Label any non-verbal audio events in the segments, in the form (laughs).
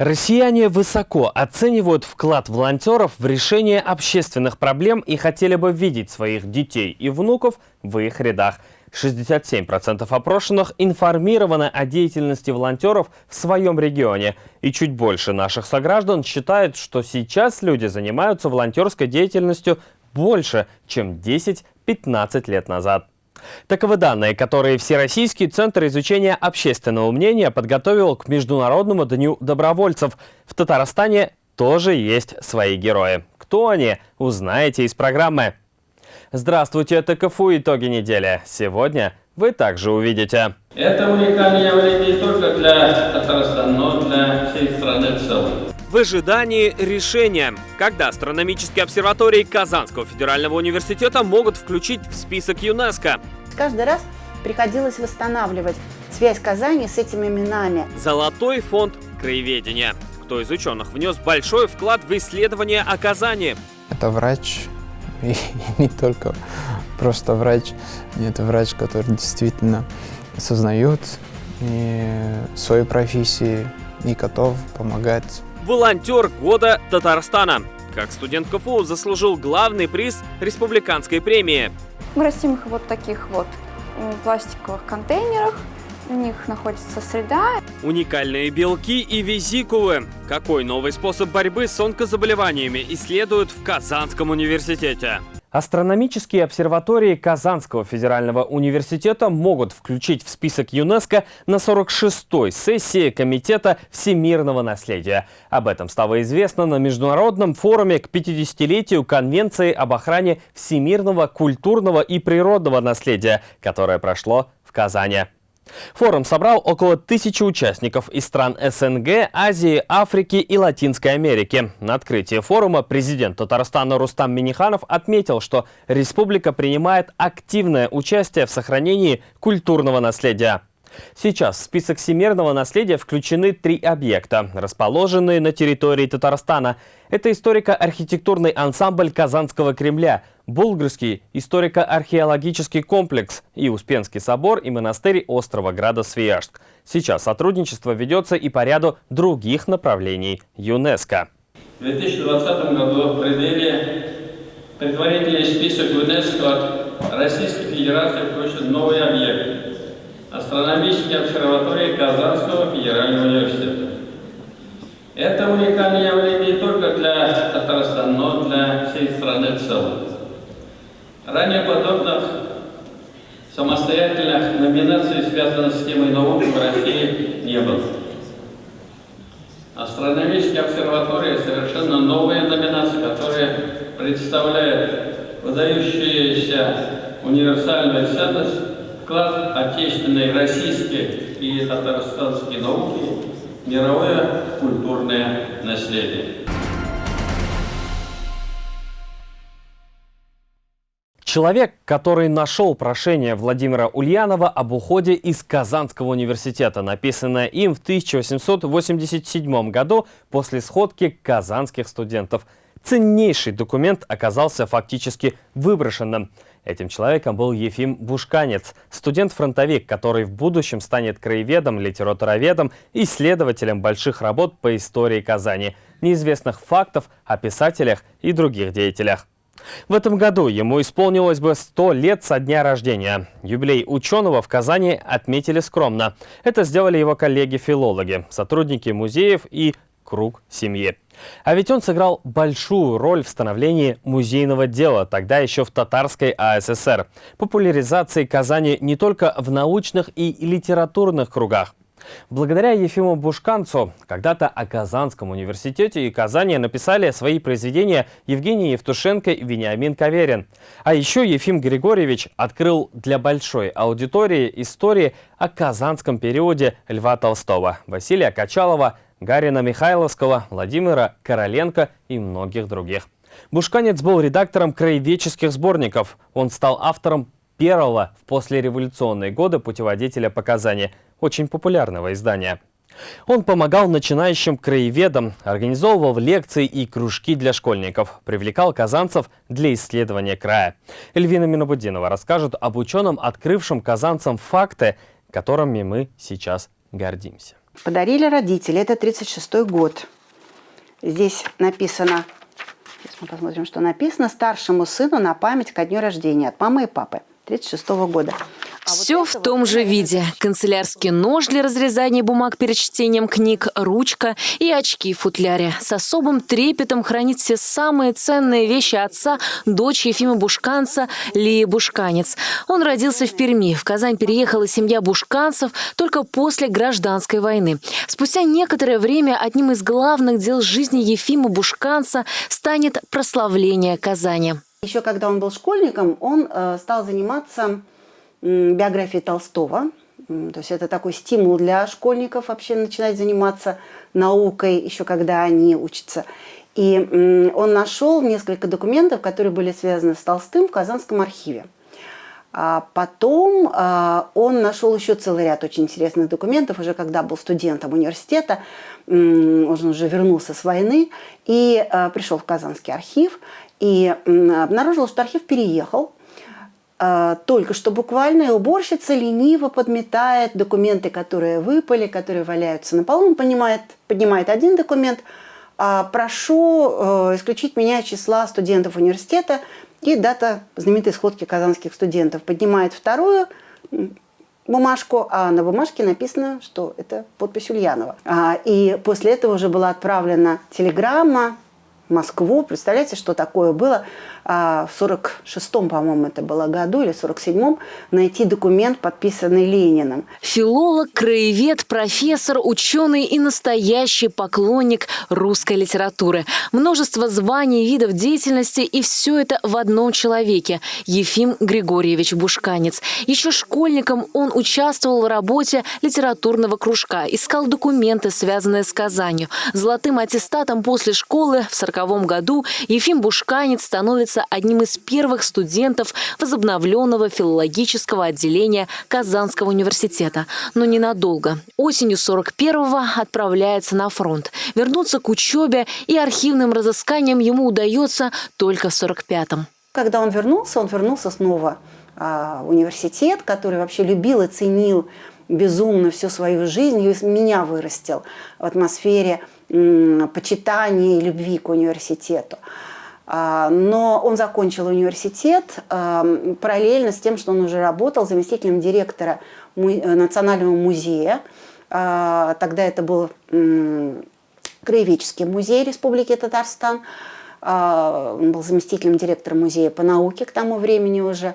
Россияне высоко оценивают вклад волонтеров в решение общественных проблем и хотели бы видеть своих детей и внуков в их рядах. 67% опрошенных информированы о деятельности волонтеров в своем регионе. И чуть больше наших сограждан считают, что сейчас люди занимаются волонтерской деятельностью больше, чем 10-15 лет назад. Таковы данные, которые Всероссийский центр изучения общественного мнения подготовил к Международному дню добровольцев. В Татарстане тоже есть свои герои. Кто они, узнаете из программы. Здравствуйте, это КФУ «Итоги недели». Сегодня вы также увидите. Это уникальное явление не только для Татарстана, но и для всей страны в целом. В ожидании решения, когда астрономические обсерватории Казанского федерального университета могут включить в список ЮНЕСКО. Каждый раз приходилось восстанавливать связь Казани с этими именами. Золотой фонд краеведения. Кто из ученых внес большой вклад в исследование о Казани? Это врач, (laughs) и не только просто врач, это врач, который действительно осознает свою профессию и готов помогать Волонтер года Татарстана. Как студент КФУ заслужил главный приз республиканской премии. Мы растим их вот таких вот пластиковых контейнерах. У них находится среда. Уникальные белки и визикулы. Какой новый способ борьбы с онкозаболеваниями исследуют в Казанском университете? Астрономические обсерватории Казанского федерального университета могут включить в список ЮНЕСКО на 46-й сессии Комитета всемирного наследия. Об этом стало известно на Международном форуме к 50-летию Конвенции об охране всемирного культурного и природного наследия, которое прошло в Казани. Форум собрал около тысячи участников из стран СНГ, Азии, Африки и Латинской Америки. На открытии форума президент Татарстана Рустам Миниханов отметил, что республика принимает активное участие в сохранении культурного наследия. Сейчас в список всемирного наследия включены три объекта, расположенные на территории Татарстана. Это историко-архитектурный ансамбль Казанского Кремля, Булгарский историко-археологический комплекс и Успенский собор и монастырь острова Града Свияжск. Сейчас сотрудничество ведется и по ряду других направлений ЮНЕСКО. В 2020 году в пределе предварительный список ЮНЕСКО Российской Федерации включен новый объект астрономические обсерватории Казанского федерального университета. Это уникальное явление не только для Татарстана, но для всей страны в целом. Ранее подобных самостоятельных номинаций, связанных с темой науки в России, не было. Астрономические обсерватории – совершенно новые номинации, которые представляют выдающуюся универсальную ценность вклад отечественной, российской и татарстанской науки в мировое культурное наследие. Человек, который нашел прошение Владимира Ульянова об уходе из Казанского университета, написанное им в 1887 году после сходки казанских студентов. Ценнейший документ оказался фактически выброшенным. Этим человеком был Ефим Бушканец, студент-фронтовик, который в будущем станет краеведом, литературоведом и исследователем больших работ по истории Казани, неизвестных фактов о писателях и других деятелях. В этом году ему исполнилось бы 100 лет со дня рождения. Юбилей ученого в Казани отметили скромно. Это сделали его коллеги-филологи, сотрудники музеев и круг семьи. А ведь он сыграл большую роль в становлении музейного дела, тогда еще в татарской АССР, популяризации Казани не только в научных и литературных кругах. Благодаря Ефиму Бушканцу когда-то о Казанском университете и Казани написали свои произведения Евгений Евтушенко и Вениамин Каверин. А еще Ефим Григорьевич открыл для большой аудитории истории о казанском периоде Льва Толстого, Василия Качалова, Гарина Михайловского, Владимира Короленко и многих других. Бушканец был редактором краеведческих сборников. Он стал автором первого в послереволюционные годы путеводителя по Казани, очень популярного издания. Он помогал начинающим краеведам, организовывал лекции и кружки для школьников, привлекал казанцев для исследования края. Эльвина Минобудинова расскажет об ученом, открывшем казанцам факты, которыми мы сейчас гордимся. Подарили родители. Это 36 год. Здесь написано, сейчас мы посмотрим, что написано, старшему сыну на память ко дню рождения от мамы и папы 36 года. А Все в том же виде. Канцелярский нож для разрезания бумаг перед чтением книг, ручка и очки в футляре. С особым трепетом хранит все самые ценные вещи отца, дочь Ефима Бушканца Лии Бушканец. Он родился в Перми. В Казань переехала семья бушканцев только после гражданской войны. Спустя некоторое время одним из главных дел жизни Ефима Бушканца станет прославление Казани. Еще когда он был школьником, он э, стал заниматься биографии Толстого. То есть это такой стимул для школьников вообще начинать заниматься наукой, еще когда они учатся. И он нашел несколько документов, которые были связаны с Толстым в Казанском архиве. А потом а, он нашел еще целый ряд очень интересных документов, уже когда был студентом университета, он уже вернулся с войны и а, пришел в Казанский архив и обнаружил, что архив переехал, а, только что буквально, и уборщица лениво подметает документы, которые выпали, которые валяются на полу. Он понимает, поднимает один документ, а, прошу э, исключить меня числа студентов университета, и дата знаменитой сходки казанских студентов. Поднимает вторую бумажку, а на бумажке написано, что это подпись Ульянова. А, и после этого уже была отправлена телеграмма Москву. Представляете, что такое было а, в 46-м, по-моему, это было году, или 47-м, найти документ, подписанный Лениным. Филолог, краевед, профессор, ученый и настоящий поклонник русской литературы. Множество званий, видов деятельности, и все это в одном человеке – Ефим Григорьевич Бушканец. Еще школьником он участвовал в работе литературного кружка, искал документы, связанные с Казанью. Золотым аттестатом после школы в 40 1940 году Ефим Бушканец становится одним из первых студентов возобновленного филологического отделения Казанского университета. Но ненадолго. Осенью 41-го отправляется на фронт. Вернуться к учебе и архивным разысканиям ему удается только в 45-м. Когда он вернулся, он вернулся снова а, университет, который вообще любил и ценил безумно всю свою жизнь, и меня вырастил в атмосфере почитания и любви к университету. А, но он закончил университет а, параллельно с тем, что он уже работал заместителем директора Национального музея. А, тогда это был Краеведческий музей Республики Татарстан. Он был заместителем директора музея по науке к тому времени уже.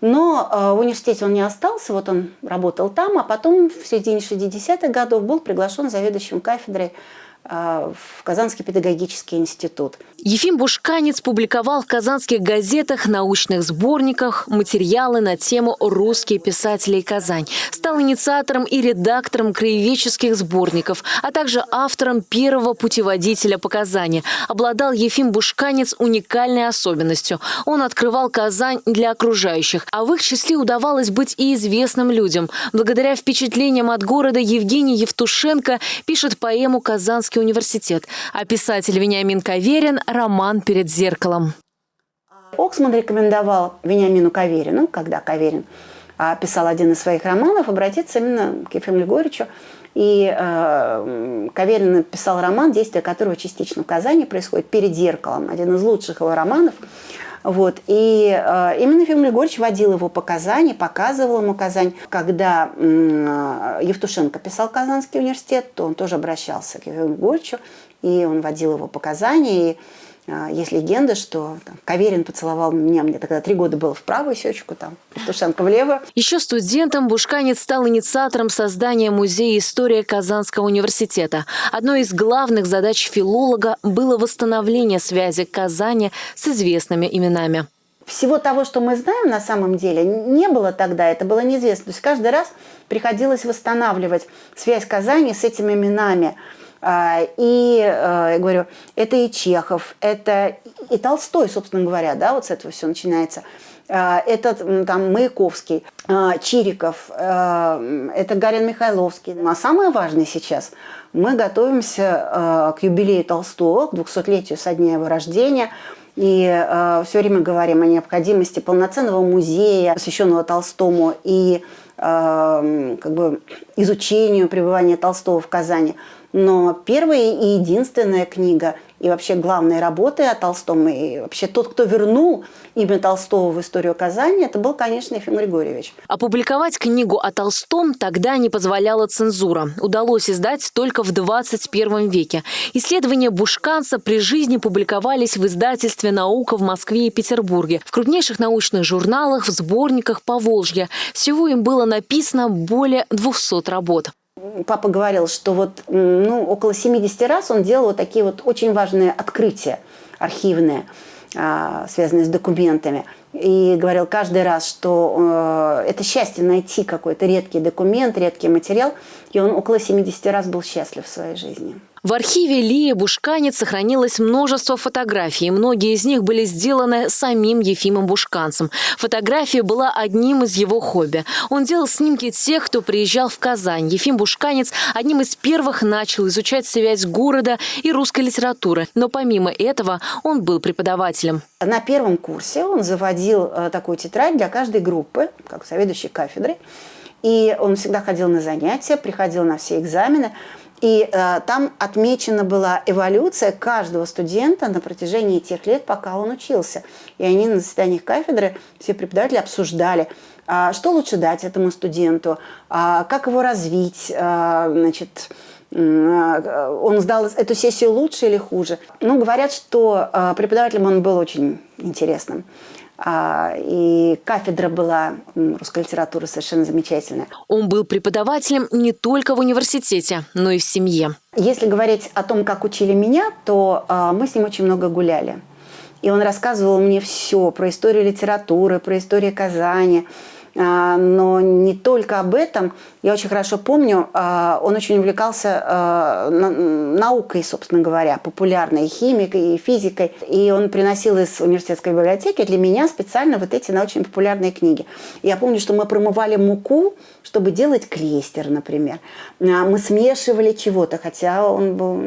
Но в университете он не остался, вот он работал там, а потом в середине 60-х годов был приглашен заведующим кафедрой а, в Казанский педагогический институт. Ефим Бушканец публиковал в казанских газетах, научных сборниках материалы на тему «Русские писатели и Казань». Стал инициатором и редактором краеведческих сборников, а также автором первого путеводителя по Казани. Обладал Ефим Бушканец уникальной особенностью. Он открывал Казань для окружающих, а в их числе удавалось быть и известным людям. Благодаря впечатлениям от города Евгений Евтушенко пишет поэму «Казанский университет», а писатель Вениамин Каверин – роман «Перед зеркалом». Оксман рекомендовал Вениамину Каверину, когда Каверин а, писал один из своих романов, обратиться именно к Ефиму Григорьевичу. И э, Каверин написал роман, действие которого частично в Казани происходит, «Перед зеркалом», один из лучших его романов. Вот. И э, именно Ефим Григорьевич водил его по Казани, показывал ему Казань. Когда э, Евтушенко писал Казанский университет, то он тоже обращался к Ефиму Григорьевичу, и он водил его по Казани. И есть легенда, что там, Каверин поцеловал меня, мне тогда три года было в правую щечку, там, Тушенко в левую. Еще студентом Бушканец стал инициатором создания музея истории Казанского университета. Одной из главных задач филолога было восстановление связи Казани с известными именами. Всего того, что мы знаем на самом деле, не было тогда, это было неизвестно. То есть каждый раз приходилось восстанавливать связь Казани с этими именами – а, и, э, я говорю, это и Чехов, это и Толстой, собственно говоря, да, вот с этого все начинается. А, это там Маяковский, а, Чириков, это Гарин Михайловский. А самое важное сейчас, мы готовимся к юбилею Толстого, к 200-летию со дня его рождения. и все время говорим о необходимости полноценного музея, посвященного Толстому, и как бы изучению пребывания Толстого в Казани. Но первая и единственная книга и вообще главные работы о Толстом, и вообще тот, кто вернул имя Толстого в историю Казани, это был, конечно, Ефим Григорьевич. Опубликовать книгу о Толстом тогда не позволяла цензура. Удалось издать только в 21 веке. Исследования Бушканца при жизни публиковались в издательстве «Наука» в Москве и Петербурге, в крупнейших научных журналах, в сборниках по Волжье. Всего им было написано более 200 работ папа говорил, что вот ну, около 70 раз он делал вот такие вот очень важные открытия архивные, а, связанные с документами. И говорил каждый раз, что э, это счастье найти какой-то редкий документ, редкий материал. И он около 70 раз был счастлив в своей жизни. В архиве Лии Бушканец сохранилось множество фотографий. Многие из них были сделаны самим Ефимом Бушканцем. Фотография была одним из его хобби. Он делал снимки тех, кто приезжал в Казань. Ефим Бушканец одним из первых начал изучать связь города и русской литературы. Но помимо этого он был преподавателем. На первом курсе он заводил э, такую тетрадь для каждой группы, как заведующий кафедрой. И он всегда ходил на занятия, приходил на все экзамены. И э, там отмечена была эволюция каждого студента на протяжении тех лет, пока он учился. И они на заседаниях кафедры, все преподаватели обсуждали, э, что лучше дать этому студенту, э, как его развить, э, значит, он сдал эту сессию лучше или хуже. Ну, говорят, что преподавателем он был очень интересным. А, и кафедра была русской литературы совершенно замечательная. Он был преподавателем не только в университете, но и в семье. Если говорить о том, как учили меня, то а, мы с ним очень много гуляли. И он рассказывал мне все про историю литературы, про историю Казани, но не только об этом. Я очень хорошо помню, а, он очень увлекался а, наукой, собственно говоря, популярной, химикой, и физикой. И он приносил из университетской библиотеки для меня специально вот эти научно-популярные книги. Я помню, что мы промывали муку, чтобы делать клейстер, например. Мы смешивали чего-то, хотя он был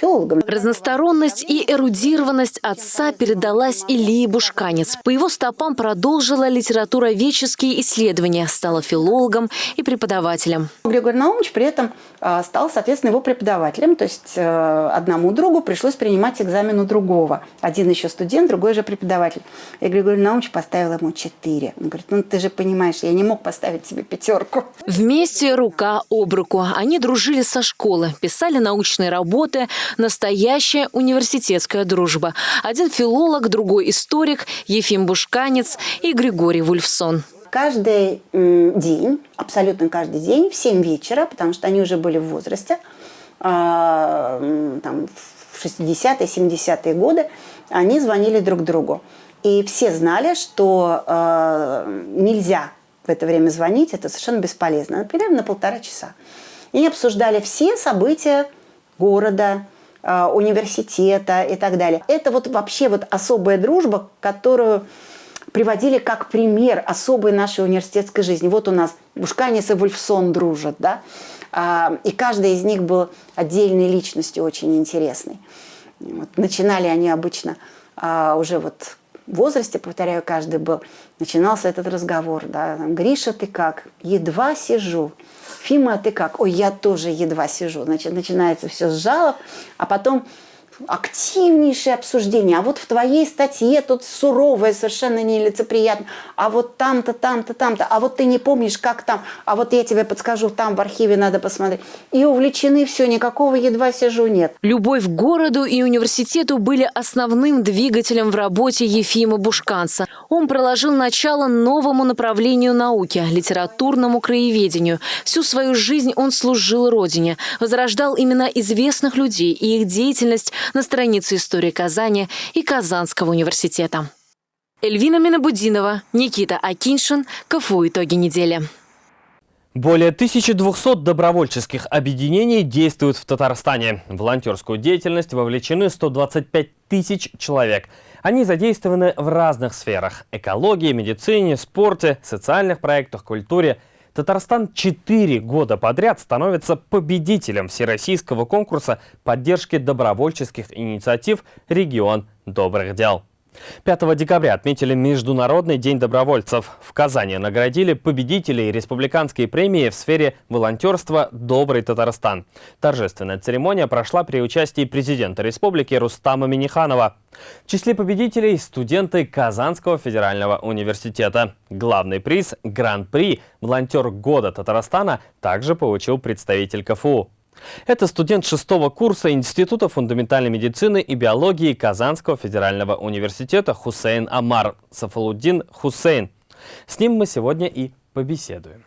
филологом. Разносторонность и эрудированность отца передалась Ильи Бушканец. По его стопам продолжила литература веческие исследования, стала филологом и преподавателем. Григорий Наумович при этом а, стал, соответственно, его преподавателем. То есть э, одному другу пришлось принимать экзамен у другого. Один еще студент, другой же преподаватель. И Григорий Наумович поставил ему четыре. Он говорит, ну ты же понимаешь, я не мог поставить себе пятерку. Вместе рука об руку. Они дружили со школы, писали научные работы, настоящая университетская дружба. Один филолог, другой историк, Ефим Бушканец и Григорий Вульфсон каждый день, абсолютно каждый день в 7 вечера, потому что они уже были в возрасте, а, там, в 60-е, 70-е годы, они звонили друг другу. И все знали, что э, нельзя в это время звонить, это совершенно бесполезно. Например, на полтора часа. И обсуждали все события города, университета и так далее. Это вот вообще вот особая дружба, которую приводили как пример особой нашей университетской жизни. Вот у нас Бушканис и Вульфсон дружат, да, э, и каждый из них был отдельной личностью очень интересной. Вот. Начинали они обычно э, уже вот возрасте, повторяю, каждый был, начинался этот разговор, да, там, Гриша, ты как? Едва сижу. Фима, ты как? Ой, я тоже едва сижу. Значит, начинается все с жалоб, а потом активнейшее обсуждение. А вот в твоей статье тут суровое, совершенно нелицеприятно. А вот там-то, там-то, там-то. А вот ты не помнишь, как там. А вот я тебе подскажу, там в архиве надо посмотреть. И увлечены все, никакого едва сижу нет. Любовь к городу и университету были основным двигателем в работе Ефима Бушканца. Он проложил начало новому направлению науки – литературному краеведению. Всю свою жизнь он служил Родине, возрождал имена известных людей и их деятельность на странице истории Казани и Казанского университета. Эльвина Минабудинова, Никита Акиншин, КФУ «Итоги недели». Более 1200 добровольческих объединений действуют в Татарстане. В волонтерскую деятельность вовлечены 125 тысяч человек. Они задействованы в разных сферах – экологии, медицине, спорте, социальных проектах, культуре. Татарстан четыре года подряд становится победителем всероссийского конкурса поддержки добровольческих инициатив «Регион добрых дел». 5 декабря отметили Международный день добровольцев. В Казани наградили победителей республиканской премии в сфере волонтерства «Добрый Татарстан». Торжественная церемония прошла при участии президента республики Рустама Миниханова. В числе победителей студенты Казанского федерального университета. Главный приз «Гран-при» «Волонтер года Татарстана» также получил представитель КФУ. Это студент шестого курса Института фундаментальной медицины и биологии Казанского федерального университета Хусейн Амар Сафалуддин Хусейн. С ним мы сегодня и побеседуем.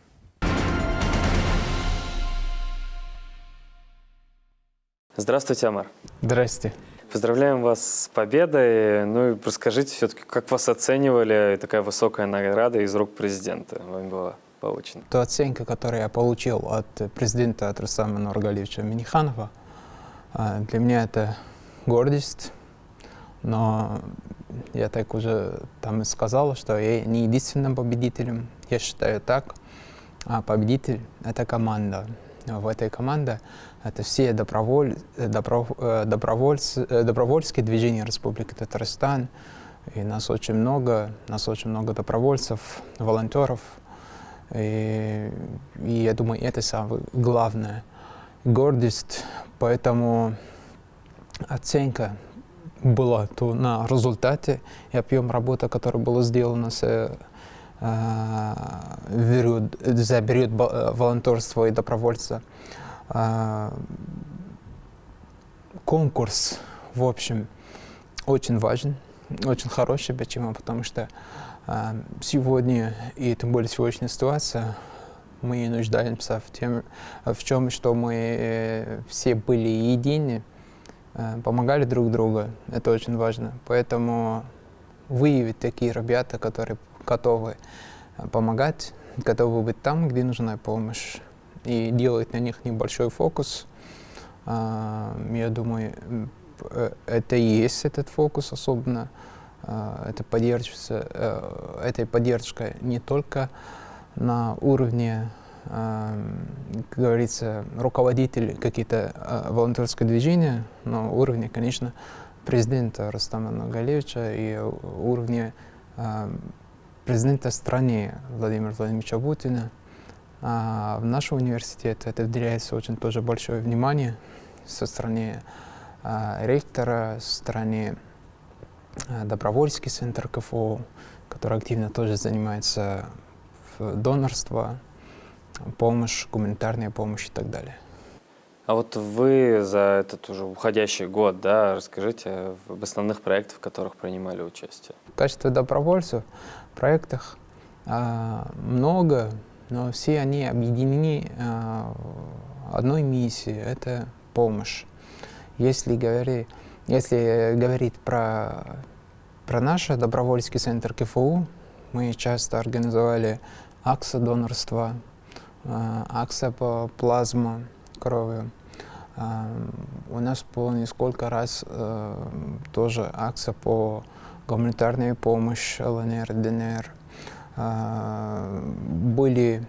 Здравствуйте, Амар. Здрасте. Поздравляем вас с победой. Ну и расскажите все-таки, как вас оценивали такая высокая награда из рук президента вам была? Получена? Та оценка, которую я получил от президента от Рустама Нургалевича Миниханова, для меня это гордость, но я так уже там и сказал, что я не единственным победителем, я считаю так, а победитель — это команда. В этой команде это все доброволь, добро, добровольцы, добровольские движения Республики Татарстан, и нас очень много, нас очень много добровольцев, волонтеров — и, и я думаю, это самое главное. Гордость, поэтому оценка была то на результате и объем работы, который был сделан с э, период, за период волонтерства и добровольца. Э, конкурс, в общем, очень важен, очень хороший. Почему? Потому что Сегодня, и тем более сегодняшняя ситуация, мы нуждаемся в, тем, в чем, что мы э, все были едины, э, помогали друг другу. Это очень важно. Поэтому выявить такие ребята, которые готовы э, помогать, готовы быть там, где нужна помощь, и делать на них небольшой фокус. Я думаю, это и есть этот фокус особенно. Э, это поддерживается, э, этой поддержкой не только на уровне, эм, как говорится, руководителей какие-то э, волонтерское движения, но уровне, конечно, президента Рустама Нагалевича и уровне президента страны Владимира Владимировича Путина. А в нашем университете это уделяется очень тоже большое внимание со стороны ректора, со стороны добровольский центр КФУ, который активно тоже занимается донорство, помощь, гуманитарная помощь и так далее. А вот вы за этот уже уходящий год, да, расскажите об основных проектах, в которых принимали участие. В качестве добровольцев в проектах э, много, но все они объединены э, одной миссией – это помощь. Если говорить если говорить про, про наш добровольский центр КФУ, мы часто организовали акция донорства, э, акция по плазма крови. Э, у нас было несколько раз э, тоже акция по гуманитарной помощи ЛНР, ДНР. Были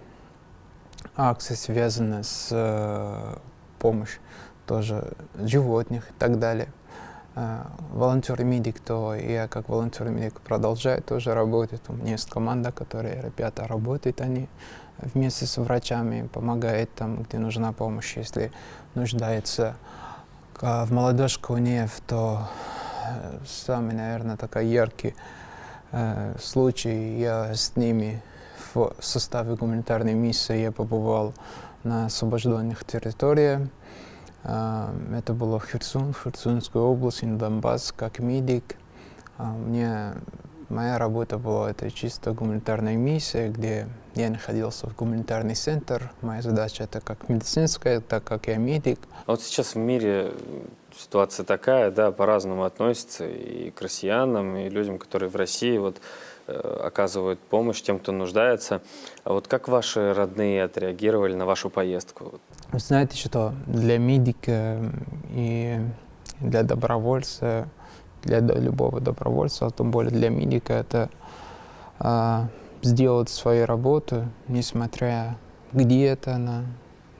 акции, связанные с помощью тоже животных и так далее. А, волонтер-медик, то я как волонтер-медик продолжаю тоже работать. У меня есть команда, которая ребята работают, они вместе с врачами помогают там, где нужна помощь. Если нуждается в молодежке УНЕФ, то э, самый, наверное, такой яркий э, случай. Я с ними в составе гуманитарной миссии я побывал на освобожденных территориях. Это было в Херсон, в Херсонской области, на Донбасс, как медик. Мне, моя работа была это чисто гуманитарная миссия, где я находился в гуманитарный центр. Моя задача это как медицинская, так как я медик. А вот сейчас в мире ситуация такая, да, по-разному относится и к россиянам, и людям, которые в России. Вот оказывают помощь тем, кто нуждается. А вот как ваши родные отреагировали на вашу поездку? Вы знаете, что для медика и для добровольца, для любого добровольца, а тем более для медика, это а, сделать свою работу, несмотря где это она,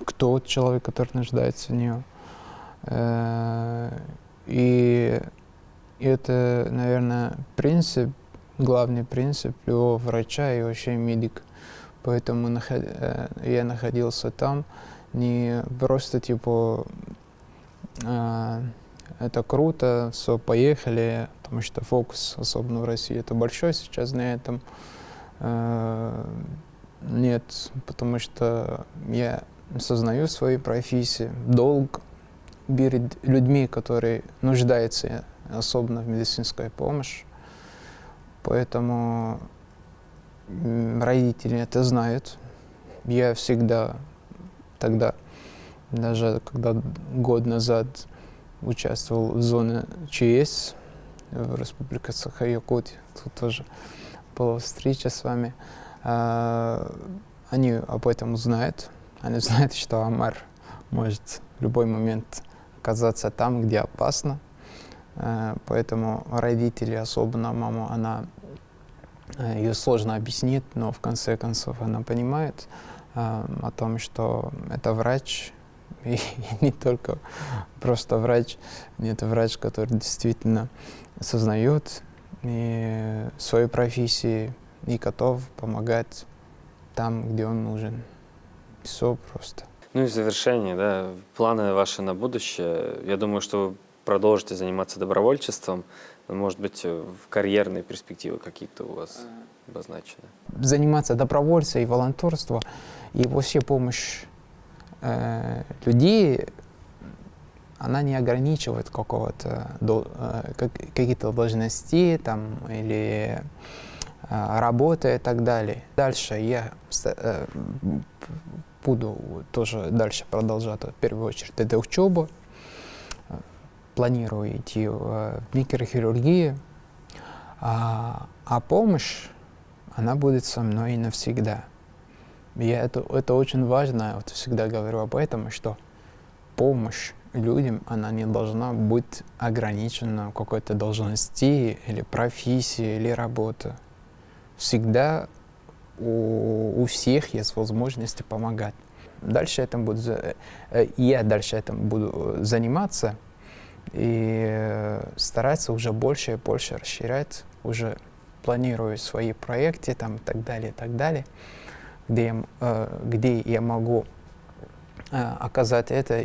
кто человек, который нуждается в нее. Э, и это, наверное, принцип, главный принцип любого врача и вообще медика. Поэтому э, я находился там не просто типа э, это круто, все, поехали, потому что фокус, особенно в России, это большой сейчас на этом. Нет, потому что я сознаю свою профессию, долг перед людьми, которые нуждаются особенно в медицинской помощи. Поэтому родители это знают. Я всегда тогда, даже когда год назад участвовал в зоне ЧС в Республике Саха-Якутия, тут тоже была встреча с вами, а, они об этом знают. Они знают, что Амар может в любой момент оказаться там, где опасно. А, поэтому родители, особенно мама, она э, ее сложно объяснить, но в конце концов она понимает а, о том, что это врач, (laughs) и не только просто врач, это врач, который действительно сознает и свою профессию и готов помогать там, где он нужен. Все просто. Ну и в завершение, да, планы ваши на будущее. Я думаю, что вы продолжите заниматься добровольчеством. Может быть, в карьерные перспективы какие-то у вас обозначены? Заниматься добровольством и волонтерством, и вообще помощь э, людей, она не ограничивает какого-то, э, какие-то должности там, или э, работы и так далее. Дальше я э, буду тоже дальше продолжать, в первую очередь, это учеба. Планирую идти в микрохирургию. А, а помощь, она будет со мной навсегда. И это, это очень важно, я вот всегда говорю об этом, что помощь людям, она не должна быть ограничена какой-то должности или профессии или работы. Всегда у, у всех есть возможность помогать. Дальше этим буду, э, я дальше этим буду заниматься и стараться уже больше и больше расширять, уже планирую свои проекты там и так далее, и так далее, где, я, э, где я могу э, оказать это,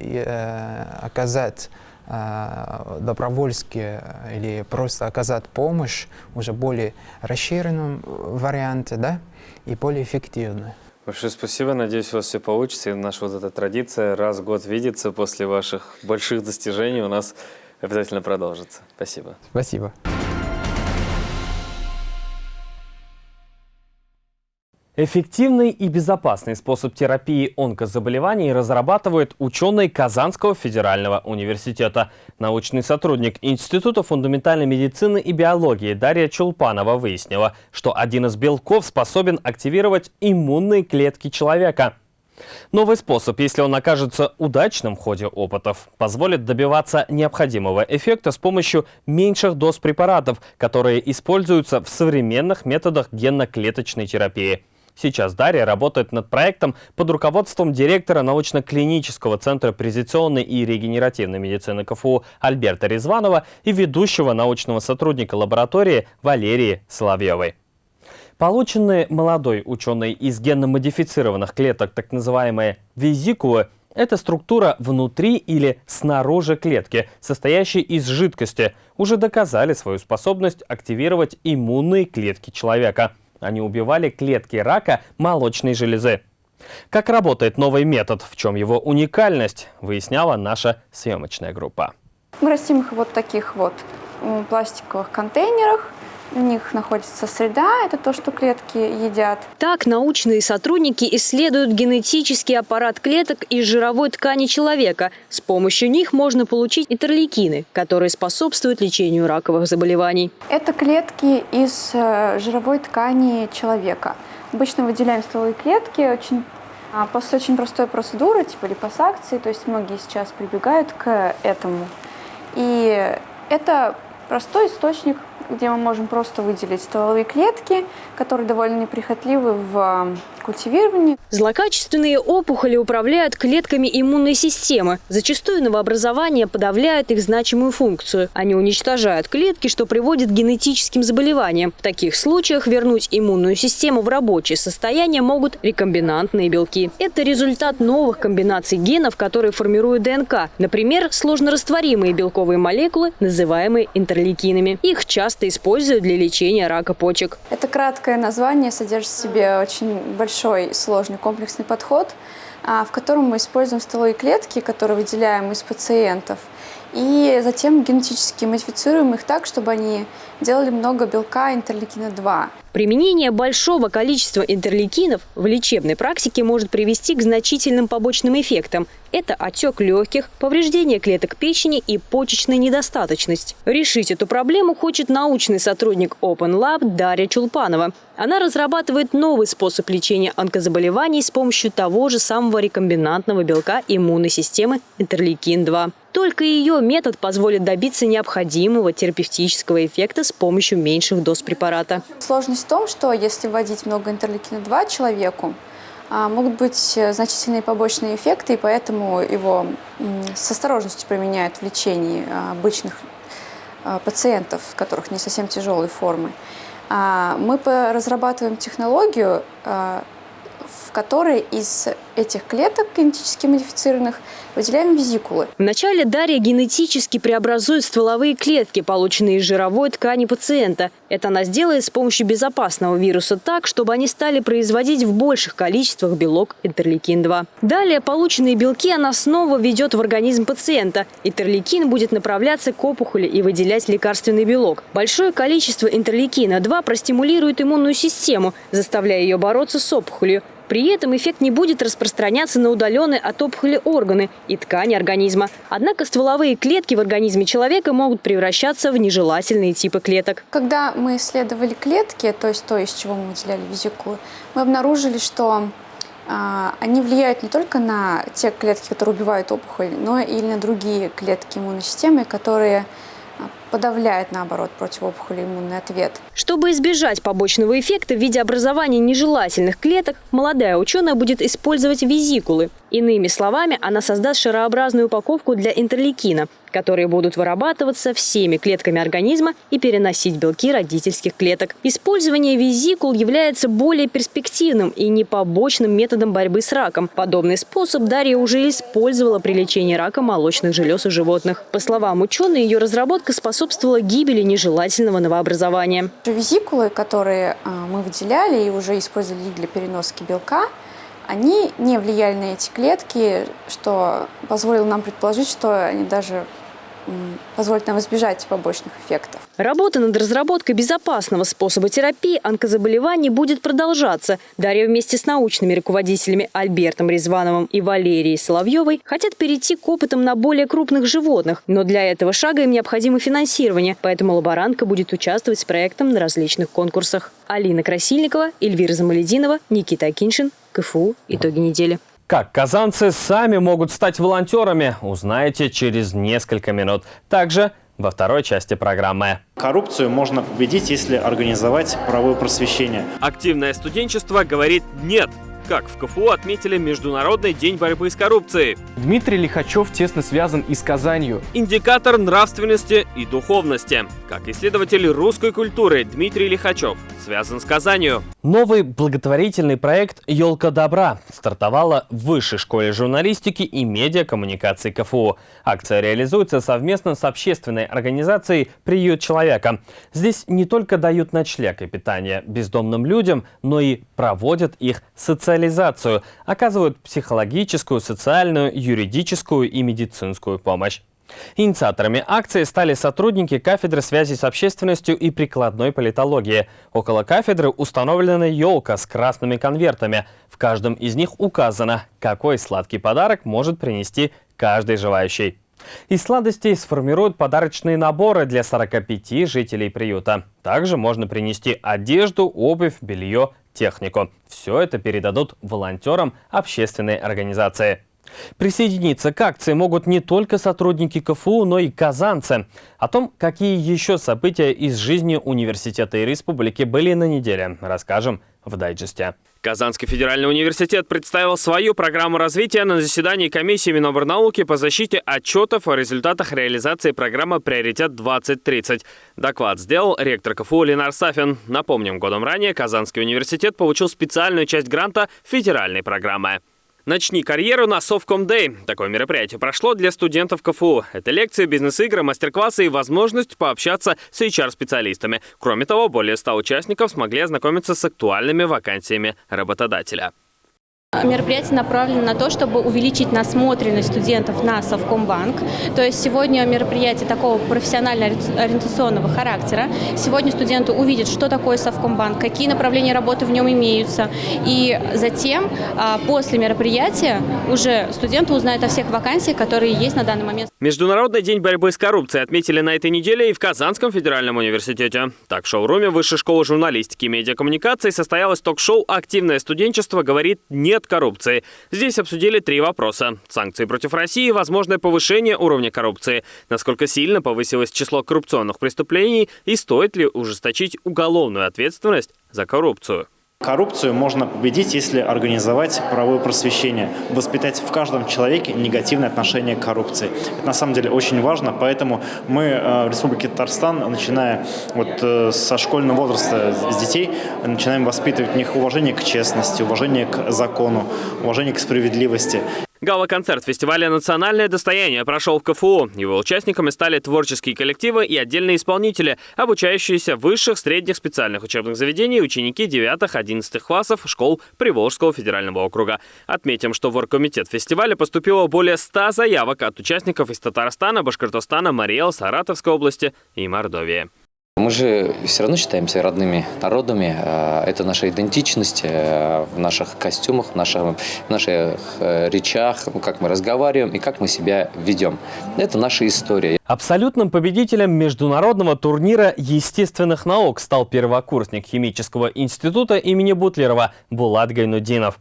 оказать добровольски или просто оказать помощь уже более расширенном варианте, да, и более эффективно. Большое спасибо. Надеюсь, у вас все получится. И наша вот эта традиция раз в год видеться после ваших больших достижений у нас обязательно продолжится. Спасибо. Спасибо. Эффективный и безопасный способ терапии онкозаболеваний разрабатывают ученые Казанского федерального университета. Научный сотрудник Института фундаментальной медицины и биологии Дарья Чулпанова выяснила, что один из белков способен активировать иммунные клетки человека. Новый способ, если он окажется удачным в ходе опытов, позволит добиваться необходимого эффекта с помощью меньших доз препаратов, которые используются в современных методах генно-клеточной терапии. Сейчас Дарья работает над проектом под руководством директора научно-клинического центра презентационной и регенеративной медицины КФУ Альберта Резванова и ведущего научного сотрудника лаборатории Валерии Соловьевой. Полученные молодой ученой из генно-модифицированных клеток, так называемые визикулы, это структура внутри или снаружи клетки, состоящей из жидкости, уже доказали свою способность активировать иммунные клетки человека – они убивали клетки рака молочной железы. Как работает новый метод, в чем его уникальность, выясняла наша съемочная группа. Мы растим их вот таких вот пластиковых контейнерах у них находится среда, это то, что клетки едят. Так научные сотрудники исследуют генетический аппарат клеток из жировой ткани человека. С помощью них можно получить интерлейкины, которые способствуют лечению раковых заболеваний. Это клетки из э, жировой ткани человека. Обычно выделяем стволовые клетки очень а, после очень простой процедуры, типа липосакции, то есть многие сейчас прибегают к этому. И это простой источник где мы можем просто выделить стволовые клетки, которые довольно неприхотливы в культивировании. Злокачественные опухоли управляют клетками иммунной системы. Зачастую новообразования подавляют их значимую функцию. Они уничтожают клетки, что приводит к генетическим заболеваниям. В таких случаях вернуть иммунную систему в рабочее состояние могут рекомбинантные белки. Это результат новых комбинаций генов, которые формируют ДНК. Например, сложнорастворимые белковые молекулы, называемые интерлейкинами. Их часто используют для лечения рака почек. Это краткое название содержит в себе очень большой сложный комплексный подход, а, в котором мы используем стволовые клетки, которые выделяем из пациентов, и затем генетически модифицируем их так, чтобы они делали много белка интерлейкина-2. Применение большого количества интерлейкинов в лечебной практике может привести к значительным побочным эффектам. Это отек легких, повреждение клеток печени и почечная недостаточность. Решить эту проблему хочет научный сотрудник Open Lab Дарья Чулпанова. Она разрабатывает новый способ лечения онкозаболеваний с помощью того же самого рекомбинантного белка иммунной системы интерлейкин-2. Только ее метод позволит добиться необходимого терапевтического эффекта с помощью меньших доз препарата. Сложность в том, что если вводить много интерлейкина-2 человеку, а, могут быть э, значительные побочные эффекты, и поэтому его с осторожностью применяют в лечении а, обычных а, пациентов, которых не совсем тяжелые формы. Мы разрабатываем технологию, в которой из этих клеток генетически модифицированных выделяем визикулы. Вначале Дарья генетически преобразует стволовые клетки, полученные из жировой ткани пациента. Это она сделает с помощью безопасного вируса так, чтобы они стали производить в больших количествах белок интерлейкин-2. Далее полученные белки она снова введет в организм пациента. Интерлейкин будет направляться к опухоли и выделять лекарственный белок. Большое количество интерлейкина-2 простимулирует иммунную систему, заставляя ее бороться с опухолью. При этом эффект не будет распространяться на удаленные от опухоли органы и ткани организма. Однако стволовые клетки в организме человека могут превращаться в нежелательные типы клеток. Когда мы исследовали клетки, то есть то, из чего мы выделяли визикулы, мы обнаружили, что а, они влияют не только на те клетки, которые убивают опухоль, но и на другие клетки иммунной системы, которые подавляет, наоборот, противоопухолевый иммунный ответ. Чтобы избежать побочного эффекта в виде образования нежелательных клеток, молодая ученая будет использовать визикулы. Иными словами, она создаст шарообразную упаковку для интерлейкина, которые будут вырабатываться всеми клетками организма и переносить белки родительских клеток. Использование визикул является более перспективным и непобочным методом борьбы с раком. Подобный способ Дарья уже использовала при лечении рака молочных желез у животных. По словам ученой, ее разработка способствовала гибели нежелательного новообразования. Визикулы, которые а, мы выделяли и уже использовали для переноски белка, они не влияли на эти клетки, что позволило нам предположить, что они даже позволит нам избежать побочных эффектов. Работа над разработкой безопасного способа терапии онкозаболеваний будет продолжаться. Дарья вместе с научными руководителями Альбертом Резвановым и Валерией Соловьевой хотят перейти к опытам на более крупных животных. Но для этого шага им необходимо финансирование, поэтому лаборантка будет участвовать с проектом на различных конкурсах. Алина Красильникова, Эльвира Замалединова, Никита Акиншин, КФУ. Итоги недели. Как казанцы сами могут стать волонтерами, узнаете через несколько минут. Также во второй части программы. Коррупцию можно победить, если организовать правовое просвещение. Активное студенчество говорит «нет» как в КФУ отметили Международный день борьбы с коррупцией. Дмитрий Лихачев тесно связан и с Казанью. Индикатор нравственности и духовности. Как исследователь русской культуры Дмитрий Лихачев связан с Казанью. Новый благотворительный проект «Елка добра» стартовала в Высшей школе журналистики и медиакоммуникации КФУ. Акция реализуется совместно с общественной организацией «Приют человека». Здесь не только дают ночлег и питание бездомным людям, но и проводят их социализацию социализацию, оказывают психологическую, социальную, юридическую и медицинскую помощь. Инициаторами акции стали сотрудники кафедры связи с общественностью и прикладной политологии. Около кафедры установлена елка с красными конвертами. В каждом из них указано, какой сладкий подарок может принести каждый желающий. Из сладостей сформируют подарочные наборы для 45 жителей приюта. Также можно принести одежду, обувь, белье, технику. Все это передадут волонтерам общественной организации. Присоединиться к акции могут не только сотрудники КФУ, но и казанцы. О том, какие еще события из жизни университета и республики были на неделе, расскажем в дайджесте. Казанский федеральный университет представил свою программу развития на заседании комиссии Минобрнауки по защите отчетов о результатах реализации программы «Приоритет-2030». Доклад сделал ректор КФУ Ленар Сафин. Напомним, годом ранее Казанский университет получил специальную часть гранта федеральной программы. Начни карьеру на Совком Day. Такое мероприятие прошло для студентов КФУ. Это лекции, бизнес-игры, мастер-классы и возможность пообщаться с HR-специалистами. Кроме того, более 100 участников смогли ознакомиться с актуальными вакансиями работодателя. Мероприятие направлено на то, чтобы увеличить насмотренность студентов на Совкомбанк. То есть сегодня мероприятие такого профессионально-ориентационного характера. Сегодня студенты увидят, что такое Совкомбанк, какие направления работы в нем имеются. И затем, а, после мероприятия, уже студенты узнают о всех вакансиях, которые есть на данный момент. Международный день борьбы с коррупцией отметили на этой неделе и в Казанском федеральном университете. Так, в шоуруме Высшей школы журналистики и медиакоммуникации состоялось ток-шоу «Активное студенчество говорит нет нет коррупции. Здесь обсудили три вопроса. Санкции против России, возможное повышение уровня коррупции, насколько сильно повысилось число коррупционных преступлений и стоит ли ужесточить уголовную ответственность за коррупцию. Коррупцию можно победить, если организовать правовое просвещение, воспитать в каждом человеке негативное отношение к коррупции. Это на самом деле очень важно, поэтому мы э, в Республике Татарстан, начиная вот э, со школьного возраста с детей, начинаем воспитывать в них уважение к честности, уважение к закону, уважение к справедливости. Гала-концерт фестиваля «Национальное достояние» прошел в КФУ. Его участниками стали творческие коллективы и отдельные исполнители, обучающиеся в высших, средних специальных учебных заведений ученики 9-11 классов школ Приволжского федерального округа. Отметим, что в оргкомитет фестиваля поступило более 100 заявок от участников из Татарстана, Башкортостана, Мариэл, Саратовской области и Мордовии. Мы же все равно считаемся родными народами. А, это наша идентичность э, в наших костюмах, в наших, в наших э, речах, как мы разговариваем и как мы себя ведем. Это наша история. Абсолютным победителем международного турнира естественных наук стал первокурсник химического института имени Бутлерова Булат Гайнудинов.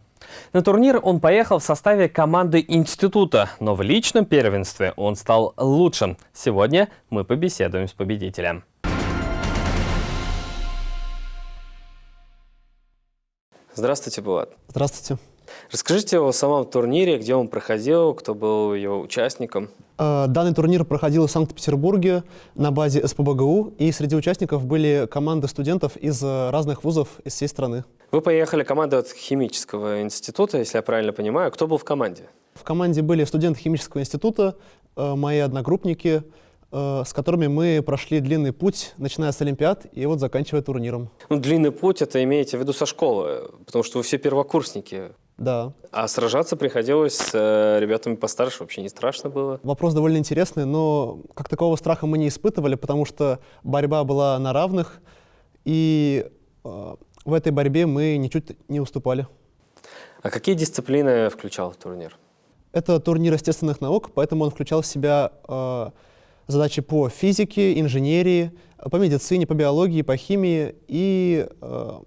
На турнир он поехал в составе команды института, но в личном первенстве он стал лучшим. Сегодня мы побеседуем с победителем. Здравствуйте, Булат. Здравствуйте. Расскажите о самом турнире, где он проходил, кто был его участником. Э, данный турнир проходил в Санкт-Петербурге на базе СПБГУ, и среди участников были команды студентов из э, разных вузов из всей страны. Вы поехали командой от химического института, если я правильно понимаю. Кто был в команде? В команде были студенты химического института, э, мои одногруппники, с которыми мы прошли длинный путь, начиная с Олимпиад и вот заканчивая турниром. Ну, длинный путь это имеете в виду со школы, потому что вы все первокурсники. Да. А сражаться приходилось с э, ребятами постарше, вообще не страшно было? Вопрос довольно интересный, но как такого страха мы не испытывали, потому что борьба была на равных, и э, в этой борьбе мы ничуть не уступали. А какие дисциплины включал турнир? Это турнир естественных наук, поэтому он включал в себя э, задачи по физике, инженерии, по медицине, по биологии, по химии и э,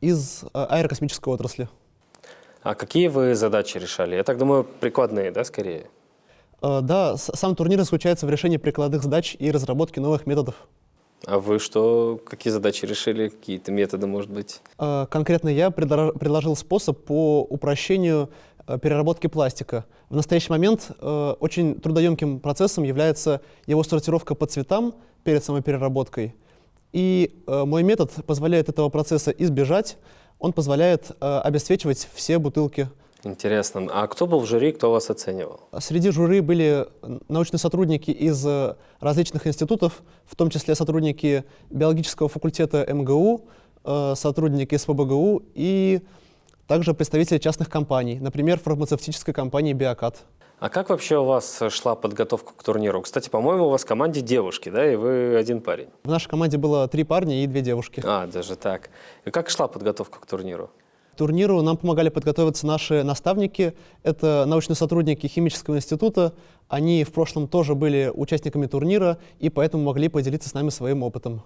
из э, аэрокосмической отрасли. А какие вы задачи решали? Я так думаю, прикладные, да, скорее? Э, да, сам турнир заключается в решении прикладных задач и разработке новых методов. А вы что, какие задачи решили, какие-то методы, может быть? Э, конкретно я предложил способ по упрощению переработки пластика. В настоящий момент э, очень трудоемким процессом является его сортировка по цветам перед самой переработкой. И э, мой метод позволяет этого процесса избежать. Он позволяет э, обесцвечивать все бутылки. Интересно. А кто был в жюри, кто вас оценивал? Среди жюри были научные сотрудники из э, различных институтов, в том числе сотрудники биологического факультета МГУ, э, сотрудники СПБГУ и также представители частных компаний, например, фармацевтической компании «Биокат». А как вообще у вас шла подготовка к турниру? Кстати, по-моему, у вас в команде девушки, да, и вы один парень? В нашей команде было три парня и две девушки. А, даже так. И как шла подготовка к турниру? турниру нам помогали подготовиться наши наставники. Это научные сотрудники химического института. Они в прошлом тоже были участниками турнира и поэтому могли поделиться с нами своим опытом.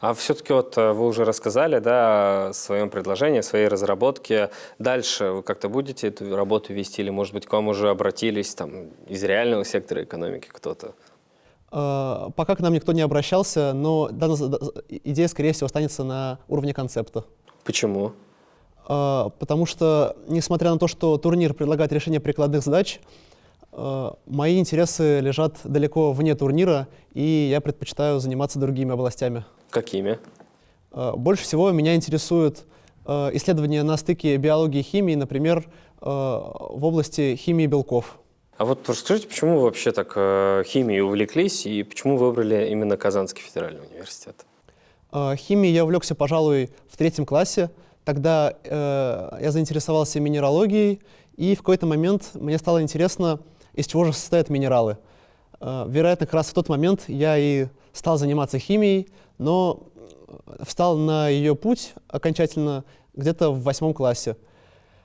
А все-таки вот э, вы уже рассказали да, о своем предложении, о своей разработке. Дальше вы как-то будете эту работу вести или, может быть, к вам уже обратились там, из реального сектора экономики кто-то? Э, пока к нам никто не обращался, но данная идея, скорее всего, останется на уровне концепта. Почему? Э, потому что, несмотря на то, что турнир предлагает решение прикладных задач, мои интересы лежат далеко вне турнира, и я предпочитаю заниматься другими областями. Какими? Больше всего меня интересуют исследования на стыке биологии и химии, например, в области химии белков. А вот расскажите, почему вы вообще так э, химией увлеклись и почему выбрали именно Казанский федеральный университет? Э, химией я увлекся, пожалуй, в третьем классе. Тогда э, я заинтересовался минералогией, и в какой-то момент мне стало интересно, из чего же состоят минералы. Э, вероятно, как раз в тот момент я и стал заниматься химией, но встал на ее путь окончательно где-то в восьмом классе.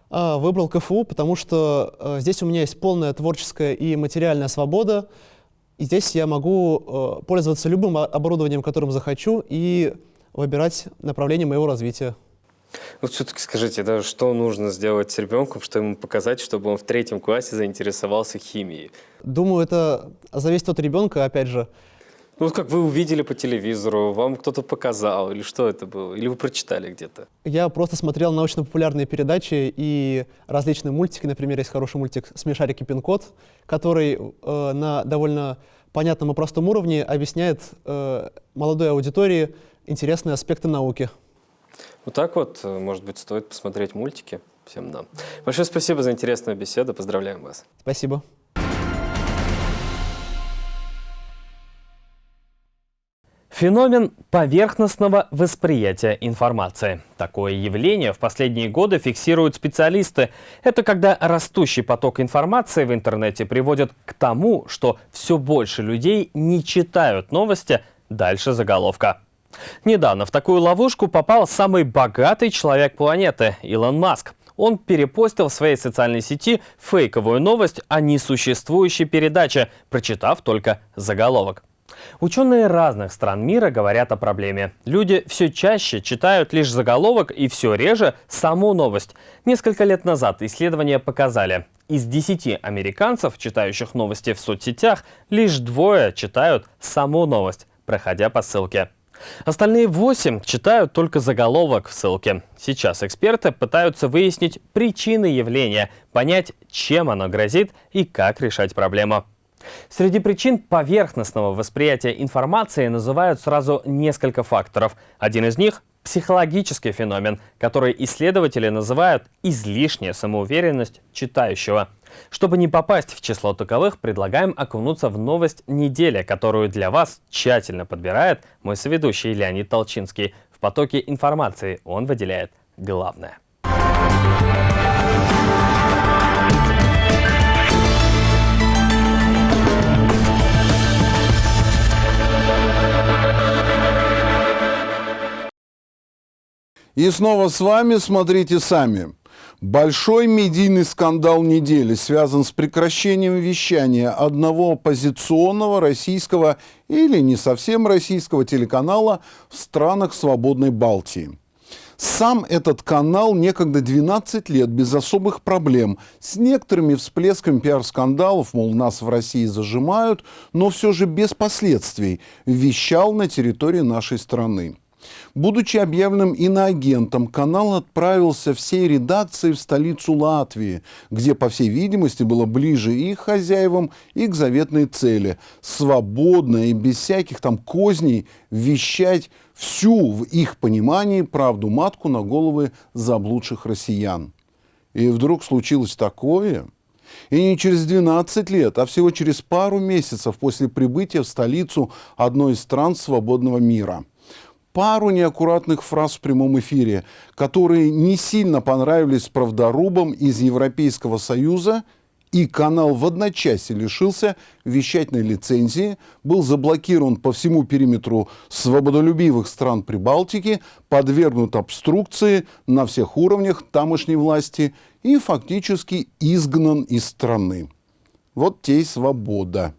А, выбрал КФУ, потому что э, здесь у меня есть полная творческая и материальная свобода. И здесь я могу э, пользоваться любым оборудованием, которым захочу, и выбирать направление моего развития. Вот все-таки скажите, да, что нужно сделать с ребенком, чтобы ему показать, чтобы он в третьем классе заинтересовался химией? Думаю, это зависит от ребенка, опять же. Ну, вот как вы увидели по телевизору, вам кто-то показал, или что это было? Или вы прочитали где-то? Я просто смотрел научно-популярные передачи и различные мультики. Например, есть хороший мультик «Смешарики пин-код», который э, на довольно понятном и простом уровне объясняет э, молодой аудитории интересные аспекты науки. Вот так вот, э, может быть, стоит посмотреть мультики всем нам. Большое спасибо за интересную беседу. Поздравляем вас. Спасибо. Феномен поверхностного восприятия информации. Такое явление в последние годы фиксируют специалисты. Это когда растущий поток информации в интернете приводит к тому, что все больше людей не читают новости дальше заголовка. Недавно в такую ловушку попал самый богатый человек планеты – Илон Маск. Он перепостил в своей социальной сети фейковую новость о несуществующей передаче, прочитав только заголовок. Ученые разных стран мира говорят о проблеме. Люди все чаще читают лишь заголовок и все реже саму новость. Несколько лет назад исследования показали, из 10 американцев, читающих новости в соцсетях, лишь двое читают саму новость, проходя по ссылке. Остальные 8 читают только заголовок в ссылке. Сейчас эксперты пытаются выяснить причины явления, понять, чем оно грозит и как решать проблему. Среди причин поверхностного восприятия информации называют сразу несколько факторов. Один из них – психологический феномен, который исследователи называют излишняя самоуверенность читающего. Чтобы не попасть в число таковых, предлагаем окунуться в новость недели, которую для вас тщательно подбирает мой соведущий Леонид Толчинский. В потоке информации он выделяет главное. И снова с вами «Смотрите сами». Большой медийный скандал недели связан с прекращением вещания одного оппозиционного российского или не совсем российского телеканала в странах свободной Балтии. Сам этот канал некогда 12 лет без особых проблем, с некоторыми всплесками пиар-скандалов, мол, нас в России зажимают, но все же без последствий, вещал на территории нашей страны. Будучи объявленным иноагентом, канал отправился всей редакцией в столицу Латвии, где, по всей видимости, было ближе и к хозяевам, и к заветной цели – свободно и без всяких там козней вещать всю, в их понимании, правду матку на головы заблудших россиян. И вдруг случилось такое – и не через 12 лет, а всего через пару месяцев после прибытия в столицу одной из стран свободного мира пару неаккуратных фраз в прямом эфире, которые не сильно понравились правдорубам из Европейского Союза, и канал в одночасье лишился вещательной лицензии, был заблокирован по всему периметру свободолюбивых стран Прибалтики, подвергнут обструкции на всех уровнях тамошней власти и фактически изгнан из страны. Вот те и свобода.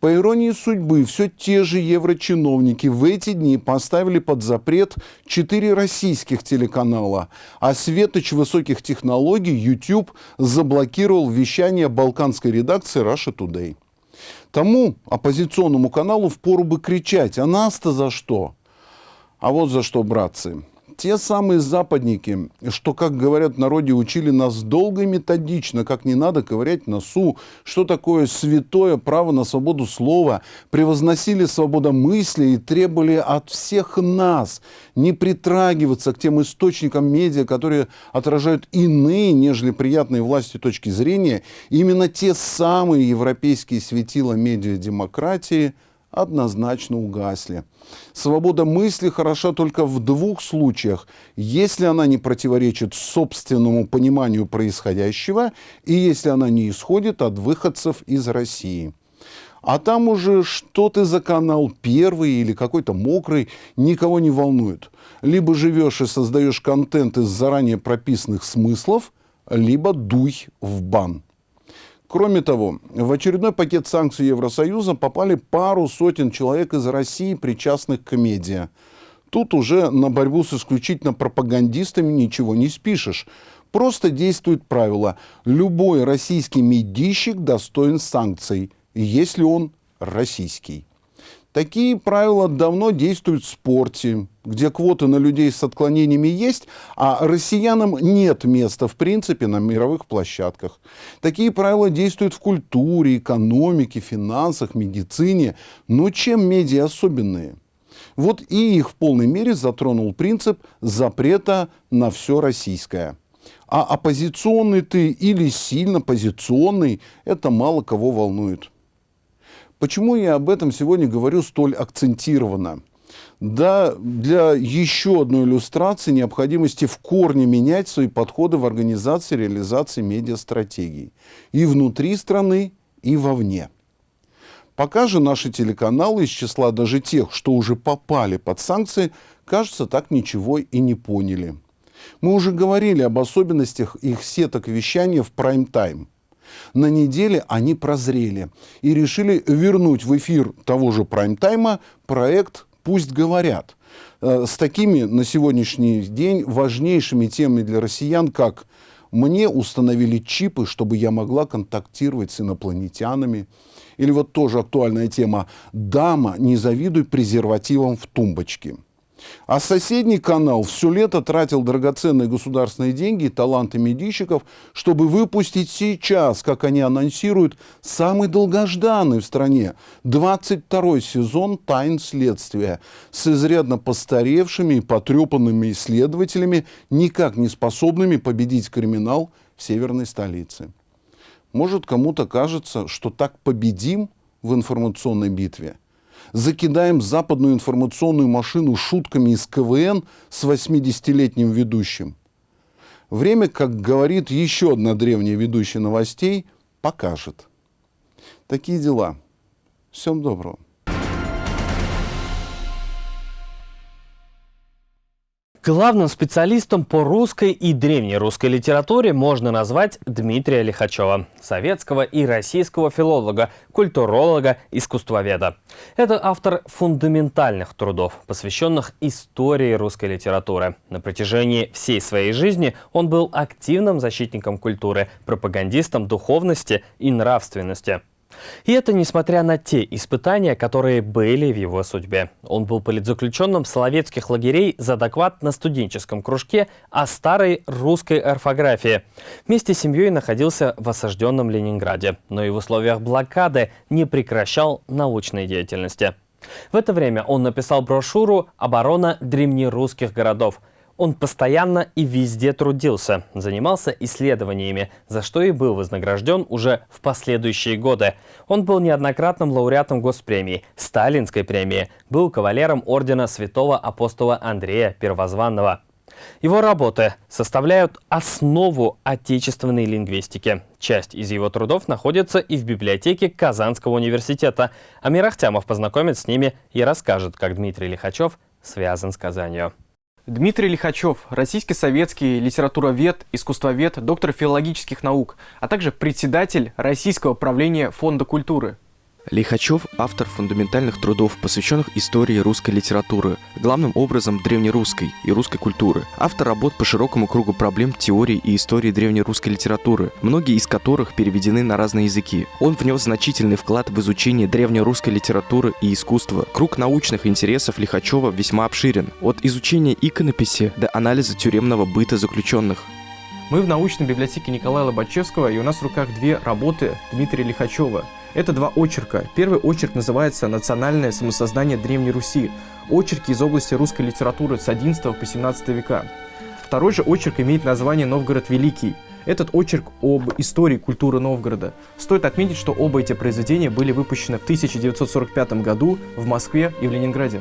По иронии судьбы, все те же еврочиновники в эти дни поставили под запрет четыре российских телеканала, а светоч высоких технологий YouTube заблокировал вещание балканской редакции Russia Today. Тому оппозиционному каналу впору бы кричать, а нас-то за что? А вот за что, братцы. Те самые западники, что, как говорят в народе, учили нас долго и методично, как не надо ковырять носу, что такое святое право на свободу слова, превозносили свободу мысли и требовали от всех нас не притрагиваться к тем источникам медиа, которые отражают иные, нежели приятные власти точки зрения, именно те самые европейские светила медиа-демократии – однозначно угасли. Свобода мысли хороша только в двух случаях. Если она не противоречит собственному пониманию происходящего и если она не исходит от выходцев из России. А там уже что ты за канал первый или какой-то мокрый, никого не волнует. Либо живешь и создаешь контент из заранее прописанных смыслов, либо дуй в бан. Кроме того, в очередной пакет санкций Евросоюза попали пару сотен человек из России, причастных к медиа. Тут уже на борьбу с исключительно пропагандистами ничего не спишешь. Просто действует правило. Любой российский медийщик достоин санкций, если он российский. Такие правила давно действуют в спорте, где квоты на людей с отклонениями есть, а россиянам нет места в принципе на мировых площадках. Такие правила действуют в культуре, экономике, финансах, медицине. Но чем медиа особенные? Вот и их в полной мере затронул принцип запрета на все российское. А оппозиционный ты или сильно позиционный, это мало кого волнует. Почему я об этом сегодня говорю столь акцентированно? Да, для еще одной иллюстрации необходимости в корне менять свои подходы в организации реализации медиастратегий. И внутри страны, и вовне. Пока же наши телеканалы из числа даже тех, что уже попали под санкции, кажется, так ничего и не поняли. Мы уже говорили об особенностях их сеток вещания в прайм-тайм. На неделе они прозрели и решили вернуть в эфир того же прайм-тайма проект «Пусть говорят» э, с такими на сегодняшний день важнейшими темами для россиян, как «Мне установили чипы, чтобы я могла контактировать с инопланетянами», или вот тоже актуальная тема «Дама, не завидуй презервативам в тумбочке». А соседний канал все лето тратил драгоценные государственные деньги и таланты медийщиков, чтобы выпустить сейчас, как они анонсируют, самый долгожданный в стране 22 сезон «Тайн следствия» с изрядно постаревшими и потрепанными исследователями, никак не способными победить криминал в северной столице. Может, кому-то кажется, что так победим в информационной битве – закидаем западную информационную машину шутками из КВН с 80-летним ведущим. Время, как говорит еще одна древняя ведущая новостей, покажет. Такие дела. Всем доброго. Главным специалистом по русской и древнерусской литературе можно назвать Дмитрия Лихачева, советского и российского филолога, культуролога, искусствоведа. Это автор фундаментальных трудов, посвященных истории русской литературы. На протяжении всей своей жизни он был активным защитником культуры, пропагандистом духовности и нравственности. И это несмотря на те испытания, которые были в его судьбе. Он был политзаключенным соловецких лагерей за доклад на студенческом кружке о старой русской орфографии. Вместе с семьей находился в осажденном Ленинграде, но и в условиях блокады не прекращал научной деятельности. В это время он написал брошюру «Оборона древнерусских городов», он постоянно и везде трудился, занимался исследованиями, за что и был вознагражден уже в последующие годы. Он был неоднократным лауреатом Госпремии, Сталинской премии, был кавалером ордена святого апостола Андрея Первозванного. Его работы составляют основу отечественной лингвистики. Часть из его трудов находится и в библиотеке Казанского университета. Амир Ахтямов познакомит с ними и расскажет, как Дмитрий Лихачев связан с Казанью. Дмитрий Лихачев – российский советский литературовед, искусствовед, доктор филологических наук, а также председатель Российского правления Фонда культуры. Лихачев – автор фундаментальных трудов, посвященных истории русской литературы, главным образом древнерусской и русской культуры. Автор работ по широкому кругу проблем теории и истории древнерусской литературы, многие из которых переведены на разные языки. Он внес значительный вклад в изучение древнерусской литературы и искусства. Круг научных интересов Лихачева весьма обширен, от изучения иконописи до анализа тюремного быта заключенных. Мы в научной библиотеке Николая Лобачевского, и у нас в руках две работы Дмитрия Лихачева – это два очерка. Первый очерк называется «Национальное самосознание Древней Руси». Очерки из области русской литературы с XI по XVII века. Второй же очерк имеет название «Новгород Великий». Этот очерк об истории культуры Новгорода. Стоит отметить, что оба эти произведения были выпущены в 1945 году в Москве и в Ленинграде.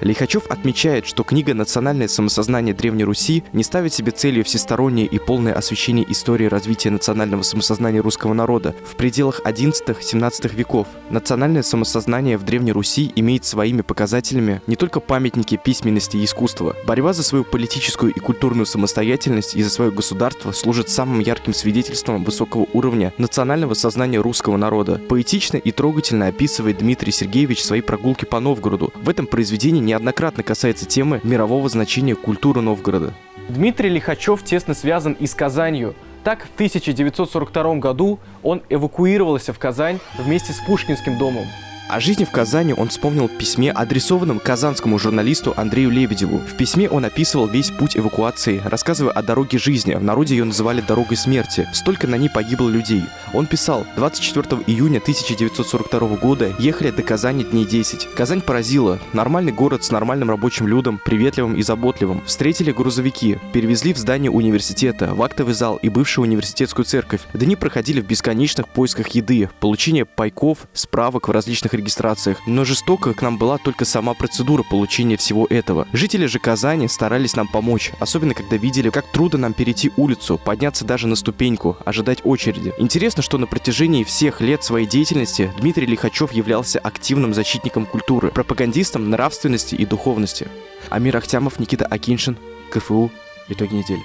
Лихачев отмечает, что книга «Национальное самосознание Древней Руси» не ставит себе целью всестороннее и полное освещение истории развития национального самосознания русского народа в пределах XI-XVII веков. Национальное самосознание в Древней Руси имеет своими показателями не только памятники письменности и искусства. Борьба за свою политическую и культурную самостоятельность и за свое государство служит самым ярким свидетельством высокого уровня национального сознания русского народа. Поэтично и трогательно описывает Дмитрий Сергеевич свои прогулки по Новгороду. В этом произведении неоднократно касается темы мирового значения культуры Новгорода. Дмитрий Лихачев тесно связан и с Казанью. Так, в 1942 году он эвакуировался в Казань вместе с Пушкинским домом. О жизни в Казани он вспомнил в письме, адресованном казанскому журналисту Андрею Лебедеву. В письме он описывал весь путь эвакуации, рассказывая о дороге жизни. В народе ее называли «дорогой смерти». Столько на ней погибло людей. Он писал, 24 июня 1942 года ехали до Казани дней 10. Казань поразила. Нормальный город с нормальным рабочим людом, приветливым и заботливым. Встретили грузовики, перевезли в здание университета, в актовый зал и бывшую университетскую церковь. Дни проходили в бесконечных поисках еды, получение пайков, справок в различных регистрациях, но жестоко к нам была только сама процедура получения всего этого. Жители же Казани старались нам помочь, особенно когда видели, как трудно нам перейти улицу, подняться даже на ступеньку, ожидать очереди. Интересно, что на протяжении всех лет своей деятельности Дмитрий Лихачев являлся активным защитником культуры, пропагандистом нравственности и духовности. Амир Ахтямов, Никита Акиншин, КФУ. Итоги недели.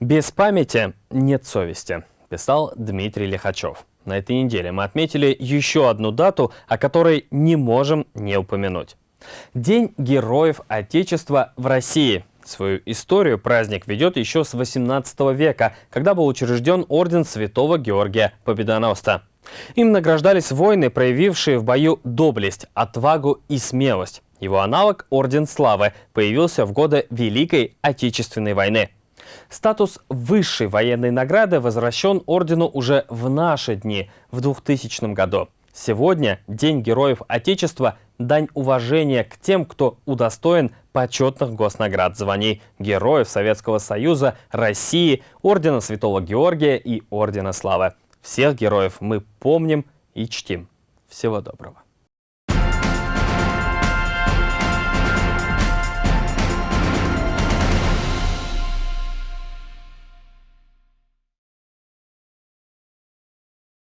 Без памяти нет совести, писал Дмитрий Лихачев. На этой неделе мы отметили еще одну дату, о которой не можем не упомянуть. День Героев Отечества в России. Свою историю праздник ведет еще с 18 века, когда был учрежден орден Святого Георгия Победоносца. Им награждались воины, проявившие в бою доблесть, отвагу и смелость. Его аналог Орден Славы появился в годы Великой Отечественной войны. Статус высшей военной награды возвращен ордену уже в наши дни, в 2000 году. Сегодня День Героев Отечества – дань уважения к тем, кто удостоен почетных госнаград, званий Героев Советского Союза, России, Ордена Святого Георгия и Ордена Славы. Всех героев мы помним и чтим. Всего доброго.